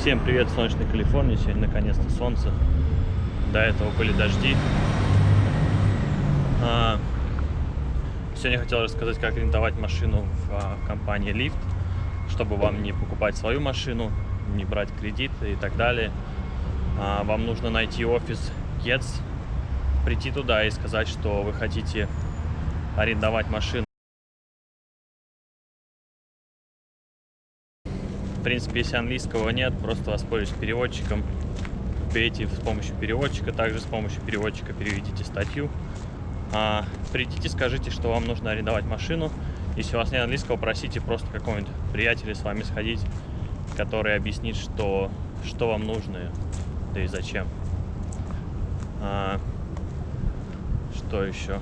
Всем привет, солнечной Калифорнии. Сегодня наконец-то солнце. До этого были дожди. А, сегодня хотел рассказать, как арендовать машину в а, компании Lyft, чтобы вам не покупать свою машину, не брать кредит и так далее. А, вам нужно найти офис Getz, прийти туда и сказать, что вы хотите арендовать машину. В принципе, если английского нет, просто воспользуйтесь переводчиком. Вбейте с помощью переводчика, также с помощью переводчика переведите статью. А, придите, скажите, что вам нужно арендовать машину. Если у вас нет английского, просите просто какого-нибудь приятеля с вами сходить, который объяснит, что, что вам нужно, да и зачем. А, что еще?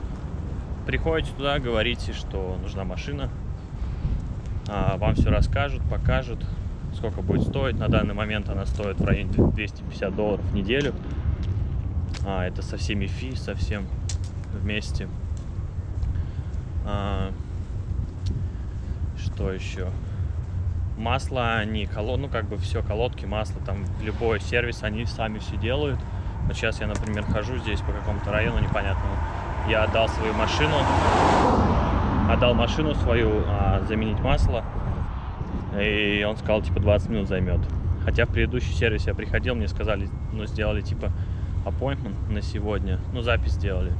Приходите туда, говорите, что нужна машина. А, вам все расскажут, покажут, сколько будет стоить. На данный момент она стоит в районе 250 долларов в неделю. А, это со всеми фи, со всем вместе. А, что еще? Масло, они колод, ну как бы все колодки, масло, там любой сервис, они сами все делают. Вот сейчас я, например, хожу здесь по какому-то району непонятному. Я отдал свою машину, отдал машину свою а, заменить масло. И он сказал, типа, 20 минут займет. Хотя в предыдущий сервис я приходил, мне сказали, ну, сделали, типа, appointment на сегодня, ну, запись сделали.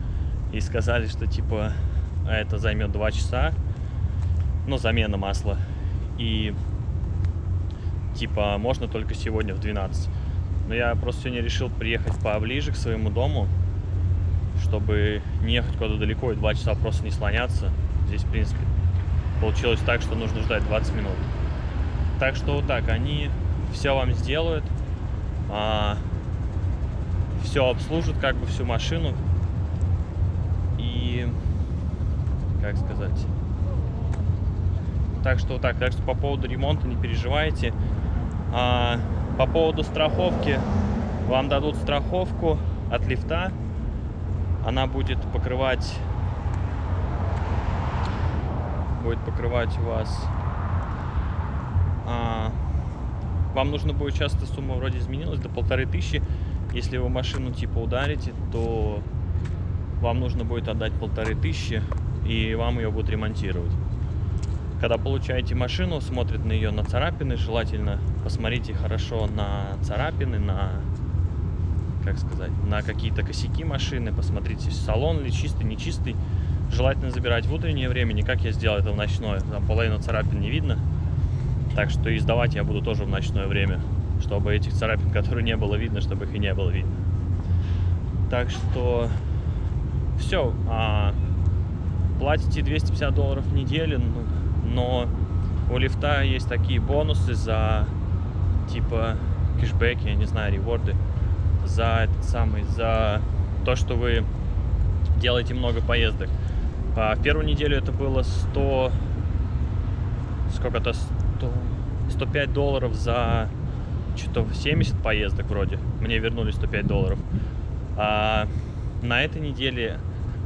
И сказали, что, типа, это займет 2 часа, ну, замена масла. И, типа, можно только сегодня в 12. Но я просто сегодня решил приехать поближе к своему дому, чтобы не ехать куда-то далеко и 2 часа просто не слоняться. Здесь, в принципе, получилось так, что нужно ждать 20 минут. Так что вот так, они все вам сделают, а, все обслужат, как бы всю машину. И, как сказать, так что вот так, так что по поводу ремонта не переживайте. А, по поводу страховки, вам дадут страховку от лифта. Она будет покрывать, будет покрывать у вас а, вам нужно будет часто сумма вроде изменилась до полторы тысячи. Если вы машину типа ударите, то вам нужно будет отдать полторы тысячи, и вам ее будут ремонтировать. Когда получаете машину, смотрят на ее на царапины, желательно посмотрите хорошо на царапины, на как сказать, на какие-то косяки машины, посмотрите, салон ли чистый, нечистый. Желательно забирать в утреннее время, не как я сделал это в ночное, там половину царапин не видно. Так что и сдавать я буду тоже в ночное время, чтобы этих царапин, которые не было видно, чтобы их и не было видно. Так что все. А, платите 250 долларов в неделю, но у лифта есть такие бонусы за типа кэшбэки, я не знаю, реворды, за этот самый, за то, что вы делаете много поездок. А в первую неделю это было 100, сколько-то 100, 105 долларов за что-то 70 поездок вроде. Мне вернули 105 долларов. А на этой неделе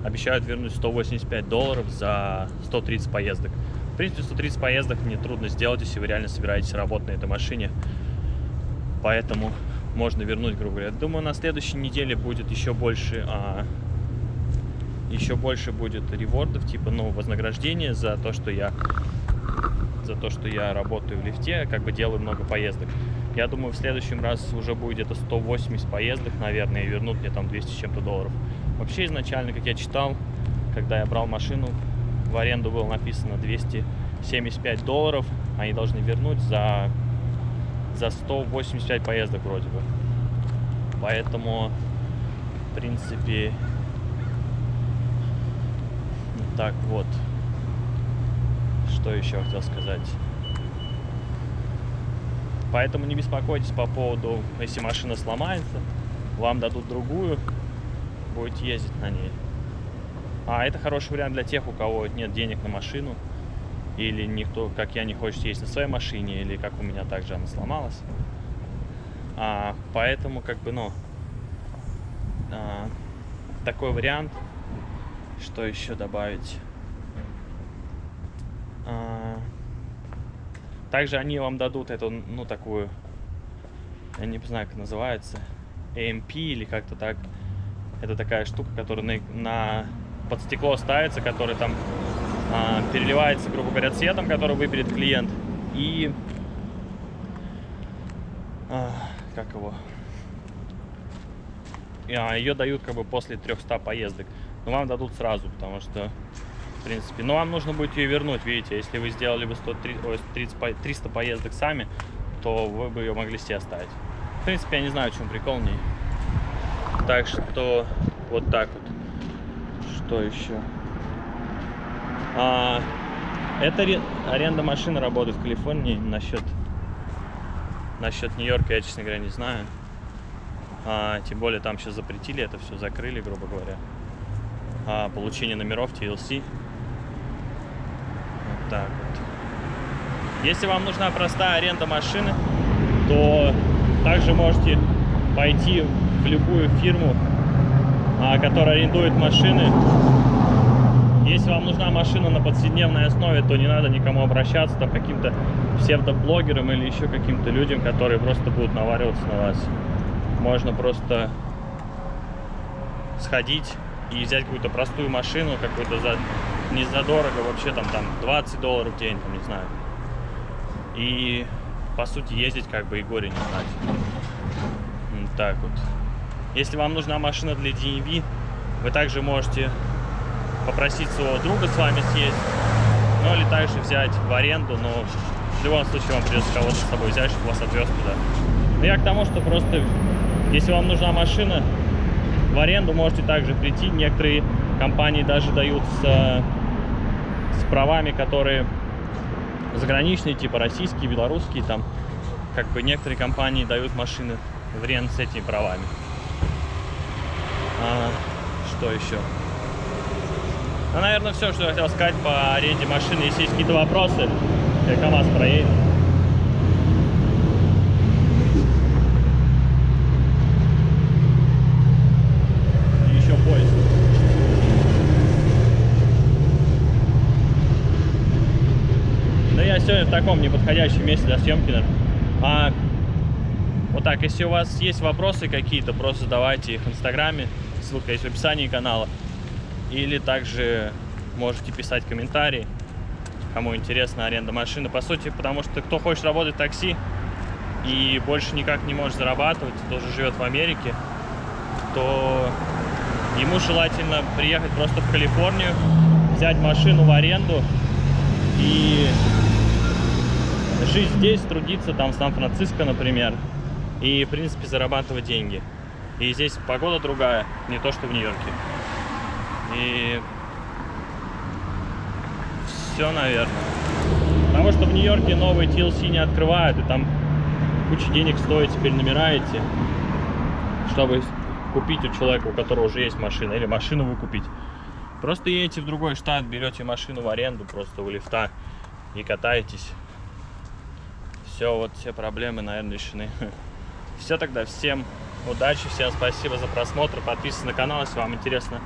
обещают вернуть 185 долларов за 130 поездок. В принципе, 130 поездок мне трудно сделать, если вы реально собираетесь работать на этой машине. Поэтому можно вернуть, грубо говоря. Думаю, на следующей неделе будет еще больше, а, еще больше будет ревордов, типа, ну, вознаграждения за то, что я за то, что я работаю в лифте, как бы делаю много поездок. Я думаю, в следующем раз уже будет где-то 180 поездок, наверное, и вернут мне там 200 с чем-то долларов. Вообще, изначально, как я читал, когда я брал машину, в аренду было написано 275 долларов, они должны вернуть за, за 185 поездок вроде бы. Поэтому, в принципе, так вот что еще хотел сказать. Поэтому не беспокойтесь по поводу, если машина сломается, вам дадут другую, будете ездить на ней. А это хороший вариант для тех, у кого нет денег на машину, или никто, как я, не хочет ездить на своей машине, или как у меня также она сломалась. А, поэтому, как бы, ну, а, такой вариант, что еще добавить? А, также они вам дадут эту, ну, такую я не знаю, как называется, AMP или как-то так. Это такая штука, которая на, на под стекло ставится, который там а, переливается, грубо говоря, цветом, который выберет клиент. И а, как его? А, ее дают как бы после 300 поездок. Но вам дадут сразу, потому что, в принципе, но вам нужно будет ее вернуть, видите, если вы сделали бы 130, 300 поездок сами, то вы бы ее могли себе оставить. В принципе, я не знаю, в чем прикол в ней. Так что вот так вот. Что еще? А, это аренда машины работает в Калифорнии насчет насчет Нью-Йорка я, честно говоря, не знаю. А, тем более там сейчас запретили это все, закрыли, грубо говоря. А, получение номеров TLC. Так вот. Если вам нужна простая аренда машины, то также можете пойти в любую фирму, а, которая арендует машины. Если вам нужна машина на повседневной основе, то не надо никому обращаться, там каким-то псевдоблогерам или еще каким-то людям, которые просто будут навариваться на вас. Можно просто сходить и взять какую-то простую машину, какую-то за не задорого, вообще там, там 20 долларов в день, там, не знаю. И по сути ездить как бы и горе не знать. Вот так вот. Если вам нужна машина для DMV, вы также можете попросить своего друга с вами съездить, ну или также взять в аренду, но в любом случае вам придется кого-то с собой взять, чтобы вас отвез туда. Но я к тому, что просто, если вам нужна машина, в аренду можете также прийти. Некоторые компании даже дают с, с правами, которые заграничные, типа российские, белорусские, там, как бы некоторые компании дают машины в рент с этими правами. А, что еще? Ну, наверное, все, что я хотел сказать по аренде машины. Если есть какие-то вопросы, я КамАЗ проедет. еще поезд. Да я сегодня в таком неподходящем месте для съемки. А, вот так, если у вас есть вопросы какие-то, просто задавайте их в Инстаграме. Ссылка есть в описании канала. Или также можете писать комментарии, кому интересна аренда машины. По сути, потому что кто хочет работать в такси и больше никак не может зарабатывать, тоже живет в Америке, то ему желательно приехать просто в Калифорнию, взять машину в аренду и жить здесь, трудиться там в Сан-Франциско, например, и, в принципе, зарабатывать деньги. И здесь погода другая, не то, что в Нью-Йорке. И все, наверное. Потому что в Нью-Йорке новые TLC не открывают, и там куча денег стоит, теперь набираете, чтобы купить у человека, у которого уже есть машина, или машину вы купить. Просто едете в другой штат, берете машину в аренду, просто у лифта и катаетесь. Все, вот все проблемы, наверное, решены. Все тогда, всем удачи, всем спасибо за просмотр, подписывайтесь на канал, если вам интересно